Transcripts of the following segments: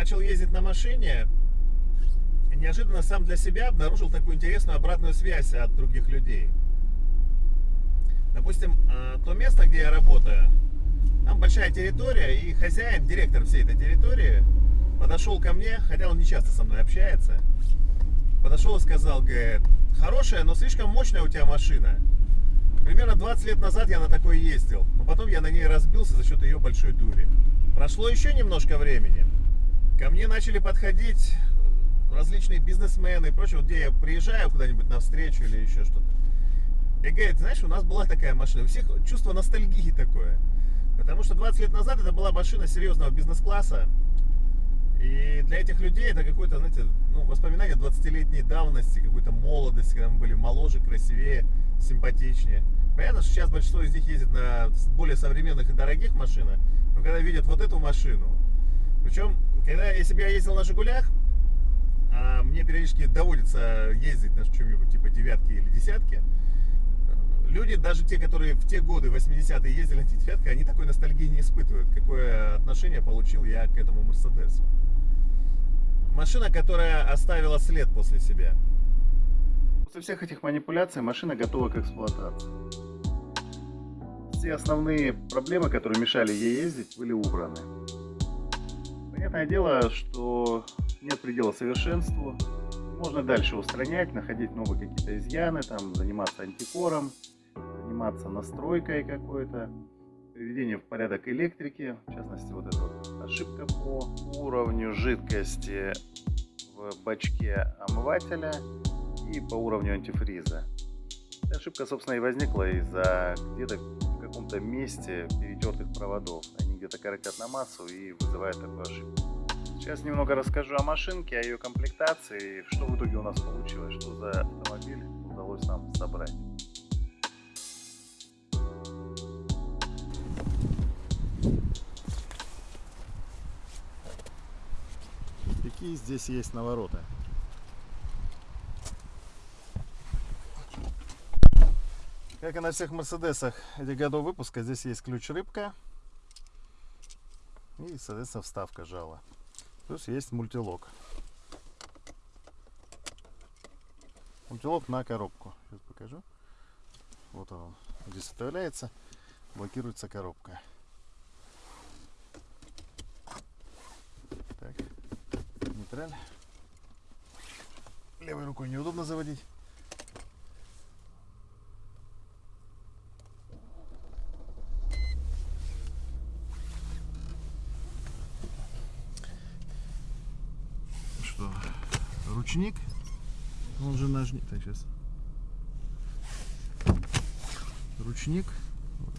начал ездить на машине, неожиданно сам для себя обнаружил такую интересную обратную связь от других людей. Допустим, э, то место, где я работаю, там большая территория, и хозяин, директор всей этой территории, подошел ко мне, хотя он не часто со мной общается, подошел и сказал, говорит, хорошая, но слишком мощная у тебя машина. Примерно 20 лет назад я на такой ездил, но потом я на ней разбился за счет ее большой дури. Прошло еще немножко времени. Ко мне начали подходить различные бизнесмены и прочее, вот где я приезжаю куда-нибудь на встречу или еще что-то. И говорит, знаешь, у нас была такая машина, у всех чувство ностальгии такое. Потому что 20 лет назад это была машина серьезного бизнес-класса. И для этих людей это какое-то, знаете, ну, воспоминание 20-летней давности, какой-то молодости, когда мы были моложе, красивее, симпатичнее. Понятно, что сейчас большинство из них ездит на более современных и дорогих машинах, но когда видят вот эту машину, причем, когда, я ездил на «Жигулях», а мне периодически доводится ездить на чем-нибудь типа девятки или десятки, люди, даже те, которые в те годы, 80-е, ездили на девятки, они такой ностальгии не испытывают, какое отношение получил я к этому Мерседесу. Машина, которая оставила след после себя. После всех этих манипуляций машина готова к эксплуатации. Все основные проблемы, которые мешали ей ездить, были убраны. Понятное дело, что нет предела совершенству. Можно дальше устранять, находить новые какие-то изъяны, там, заниматься антикором, заниматься настройкой какой-то, приведение в порядок электрики, в частности, вот эта вот ошибка по уровню жидкости в бачке омывателя и по уровню антифриза. Эта ошибка, собственно, и возникла из-за где-то каком-то месте перетертых проводов. Они где-то коротят на массу и вызывают такую ошибку. Сейчас немного расскажу о машинке, о ее комплектации, что в итоге у нас получилось, что за автомобиль удалось нам собрать. Какие здесь есть навороты? Как и на всех Мерседесах этих годов выпуска, здесь есть ключ-рыбка и, соответственно, вставка жала. Плюс есть мультилок. Мультилок на коробку. Сейчас покажу. Вот он здесь вставляется, блокируется коробка. Так, нейтраль. Левой рукой неудобно заводить. Ручник. Он же нажмет. Так, сейчас. Ручник.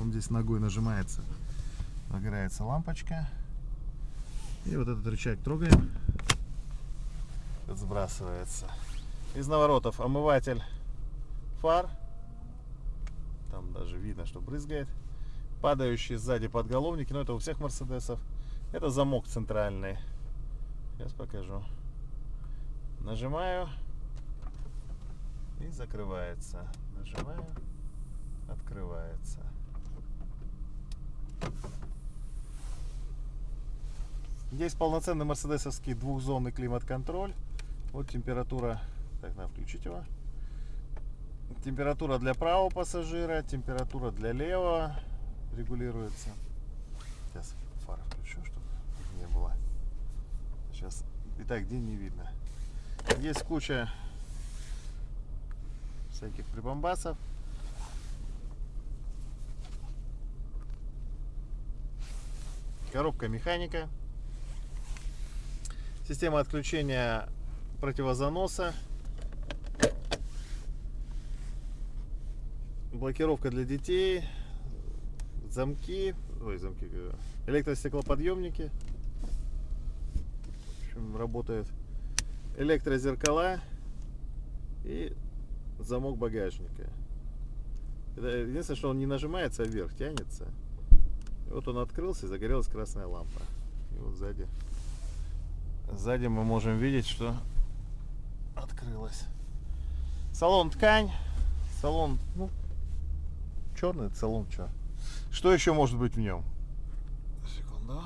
Он здесь ногой нажимается. Загорается лампочка. И вот этот рычаг трогаем. Сбрасывается. Из наворотов омыватель фар. Там даже видно, что брызгает. Падающие сзади подголовники. Но это у всех мерседесов. Это замок центральный. Сейчас покажу. Нажимаю и закрывается. Нажимаю, открывается. Есть полноценный мерседесовский двухзонный климат-контроль. Вот температура, так, надо включить его. Температура для правого пассажира, температура для левого регулируется. Сейчас фары включу, чтобы не было. Сейчас и так день не видно. Есть куча всяких прибамбасов. Коробка механика. Система отключения противозаноса. Блокировка для детей. Замки. Ой, замки. Электростеклоподъемники. В общем, работает электрозеркала и замок багажника. единственное, что он не нажимается, а вверх тянется. И вот он открылся и загорелась красная лампа. И вот сзади, сзади мы можем видеть, что открылась. Салон ткань, салон, ну, черный салон, что? Что еще может быть в нем? Секунду.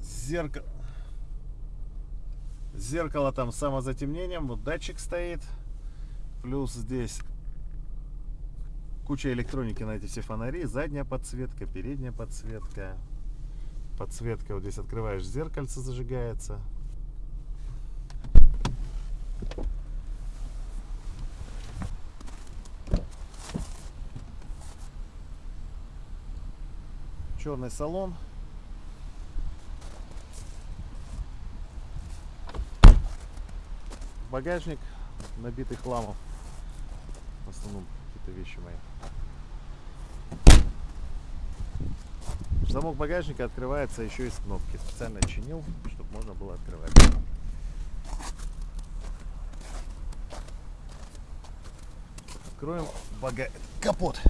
Зеркало. Зеркало там с самозатемнением. Вот датчик стоит. Плюс здесь куча электроники на эти все фонари. Задняя подсветка, передняя подсветка. Подсветка вот здесь открываешь зеркальце, зажигается. Черный салон. Багажник набитый хламом. В основном какие-то вещи мои. Замок багажника открывается еще из кнопки. Специально чинил, чтобы можно было открывать. Откроем бага... капот.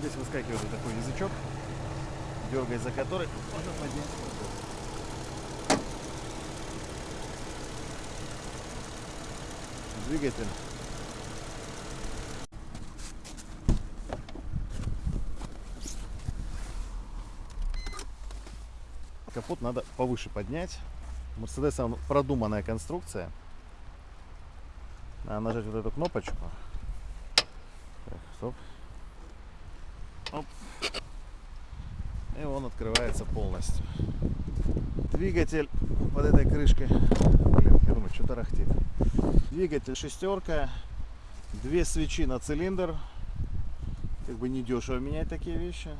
Здесь выскакивает такой язычок, дергая за который двигатель. Капот надо повыше поднять. Мерседес он продуманная конструкция. Надо нажать вот эту кнопочку. Так, стоп. И он открывается полностью. Двигатель под этой крышкой. Блин, я думаю, что тарахтит. Двигатель шестерка. Две свечи на цилиндр. Как бы не дешево менять такие вещи.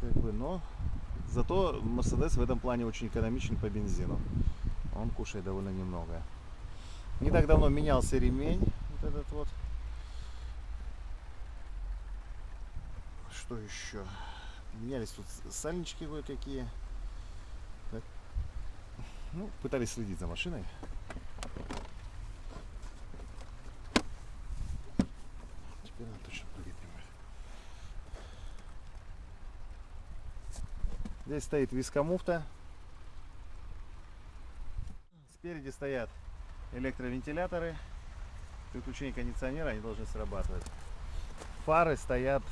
Как бы, но зато Mercedes в этом плане очень экономичен по бензину. Он кушает довольно немного. Не так давно менялся ремень. Вот этот вот. Что еще? Менялись тут сальнички кое-какие. Ну, пытались следить за машиной. Теперь она точно будет. Здесь стоит вискомуфта. Спереди стоят электровентиляторы. При включении кондиционера они должны срабатывать. Фары стоят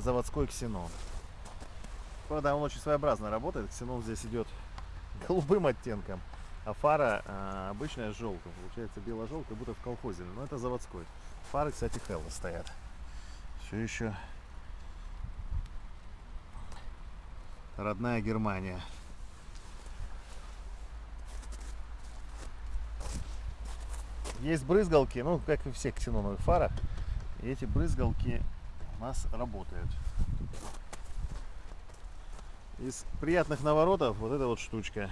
заводской ксенон. Правда, он очень своеобразно работает. Ксенон здесь идет голубым оттенком, а фара а, обычная желтая. Получается бело-желтая, будто в колхозе. Но это заводской. Фары, кстати, Хелла стоят. Все еще родная Германия. Есть брызгалки, ну, как и всех ксеноновых фарах. И эти брызгалки у нас работают. Из приятных наворотов вот эта вот штучка.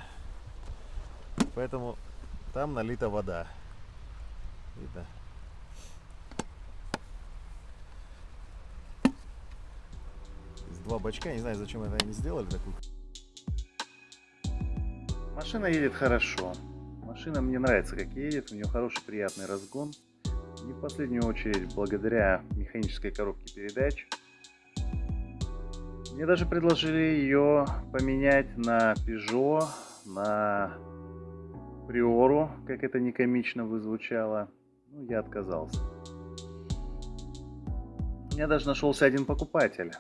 Поэтому там налита вода. Видно? Из два бачка, не знаю, зачем это они сделали такую. Машина едет хорошо. Машина мне нравится, как едет. У нее хороший, приятный разгон. Не в последнюю очередь благодаря механической коробке передач. Мне даже предложили ее поменять на Peugeot, на Приору, как это не комично бы звучало. Ну, я отказался. У меня даже нашелся один покупатель.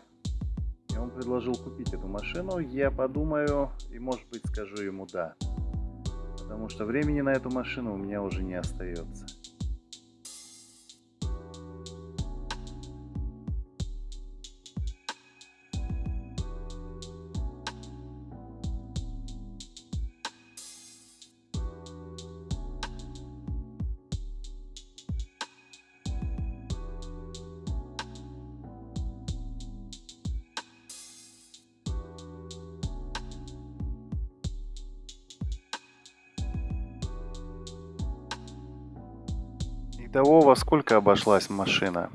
И он предложил купить эту машину. Я подумаю и, может быть, скажу ему «да». Потому что времени на эту машину у меня уже не остается. Итого, во сколько обошлась машина?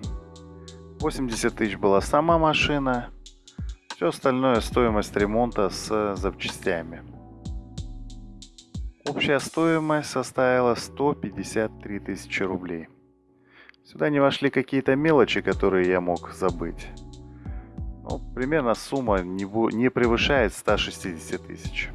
80 тысяч была сама машина. Все остальное стоимость ремонта с запчастями. Общая стоимость составила 153 тысячи рублей. Сюда не вошли какие-то мелочи, которые я мог забыть. Ну, примерно сумма не, не превышает 160 тысяч.